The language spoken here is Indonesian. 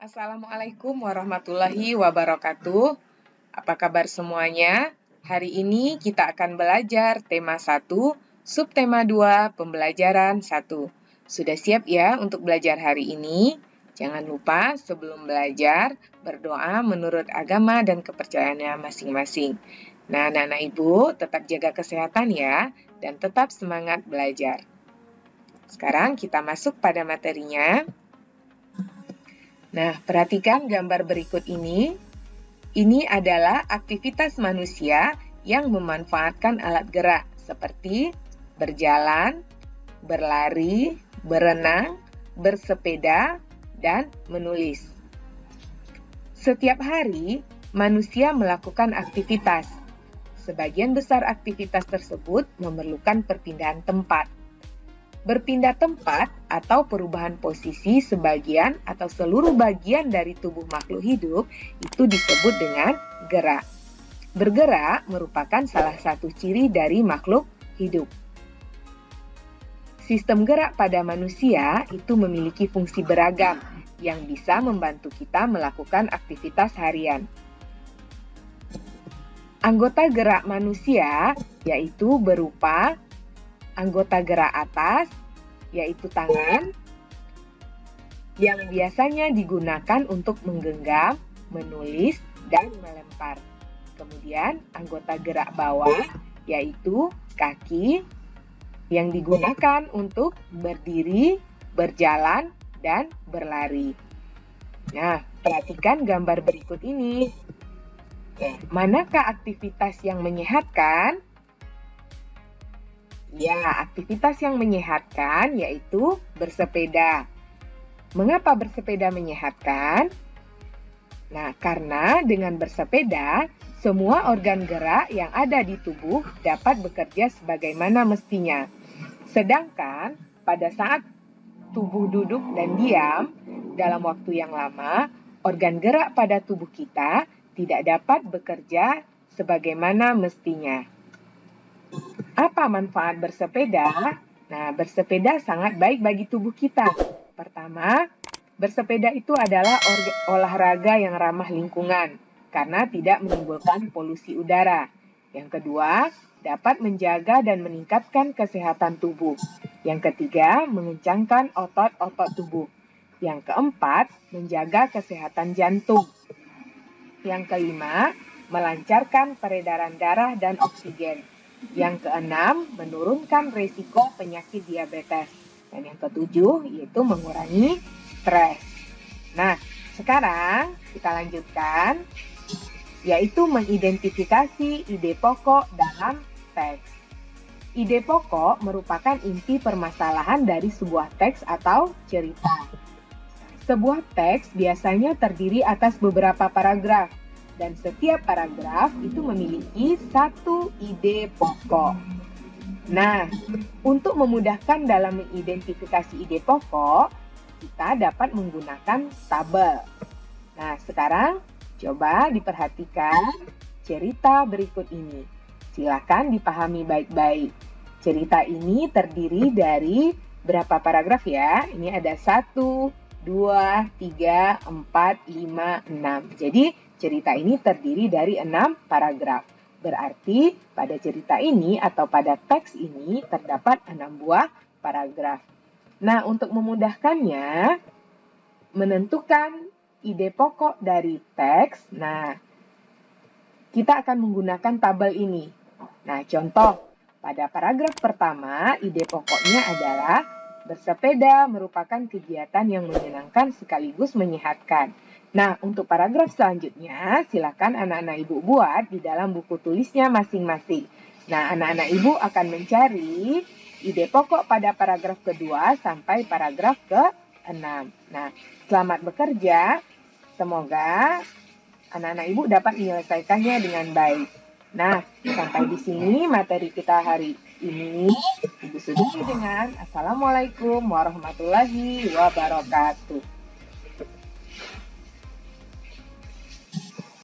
Assalamualaikum warahmatullahi wabarakatuh. Apa kabar semuanya? Hari ini kita akan belajar tema 1, subtema 2, pembelajaran 1. Sudah siap ya untuk belajar hari ini? Jangan lupa sebelum belajar, berdoa menurut agama dan kepercayaannya masing-masing. Nah, anak-anak ibu tetap jaga kesehatan ya, dan tetap semangat belajar. Sekarang kita masuk pada materinya. Nah, perhatikan gambar berikut ini. Ini adalah aktivitas manusia yang memanfaatkan alat gerak seperti berjalan, berlari, berenang, bersepeda, dan menulis. Setiap hari, manusia melakukan aktivitas. Sebagian besar aktivitas tersebut memerlukan perpindahan tempat. Berpindah tempat atau perubahan posisi sebagian atau seluruh bagian dari tubuh makhluk hidup itu disebut dengan gerak. Bergerak merupakan salah satu ciri dari makhluk hidup. Sistem gerak pada manusia itu memiliki fungsi beragam yang bisa membantu kita melakukan aktivitas harian. Anggota gerak manusia yaitu berupa anggota gerak atas, yaitu tangan, yang biasanya digunakan untuk menggenggam, menulis, dan melempar. Kemudian anggota gerak bawah, yaitu kaki, yang digunakan untuk berdiri, berjalan, dan berlari. Nah, perhatikan gambar berikut ini. manakah aktivitas yang menyehatkan? Ya, aktivitas yang menyehatkan yaitu bersepeda. Mengapa bersepeda menyehatkan? Nah, karena dengan bersepeda, semua organ gerak yang ada di tubuh dapat bekerja sebagaimana mestinya. Sedangkan pada saat tubuh duduk dan diam dalam waktu yang lama, organ gerak pada tubuh kita tidak dapat bekerja sebagaimana mestinya. Apa manfaat bersepeda? Nah, bersepeda sangat baik bagi tubuh kita. Pertama, bersepeda itu adalah olahraga yang ramah lingkungan karena tidak menimbulkan polusi udara. Yang kedua, dapat menjaga dan meningkatkan kesehatan tubuh. Yang ketiga, mengencangkan otot-otot tubuh. Yang keempat, menjaga kesehatan jantung. Yang kelima, melancarkan peredaran darah dan oksigen. Yang keenam, menurunkan risiko penyakit diabetes. Dan yang ketujuh, yaitu mengurangi stres. Nah, sekarang kita lanjutkan, yaitu mengidentifikasi ide pokok dalam teks. Ide pokok merupakan inti permasalahan dari sebuah teks atau cerita. Sebuah teks biasanya terdiri atas beberapa paragraf, dan setiap paragraf itu memiliki satu ide pokok. Nah, untuk memudahkan dalam mengidentifikasi ide pokok, kita dapat menggunakan tabel. Nah, sekarang coba diperhatikan cerita berikut ini. Silakan dipahami baik-baik. Cerita ini terdiri dari berapa paragraf ya? Ini ada satu, dua, tiga, empat, lima, enam. Jadi cerita ini terdiri dari enam paragraf. Berarti pada cerita ini atau pada teks ini terdapat enam buah paragraf. Nah, untuk memudahkannya, menentukan ide pokok dari teks, nah, kita akan menggunakan tabel ini. Nah, contoh, pada paragraf pertama, ide pokoknya adalah Bersepeda merupakan kegiatan yang menyenangkan sekaligus menyehatkan. Nah, untuk paragraf selanjutnya, silakan anak-anak ibu buat di dalam buku tulisnya masing-masing. Nah, anak-anak ibu akan mencari ide pokok pada paragraf kedua sampai paragraf ke-6. Nah, selamat bekerja. Semoga anak-anak ibu dapat menyelesaikannya dengan baik. Nah, sampai di sini materi kita hari ini ibu sudah dengan Assalamualaikum warahmatullahi wabarakatuh.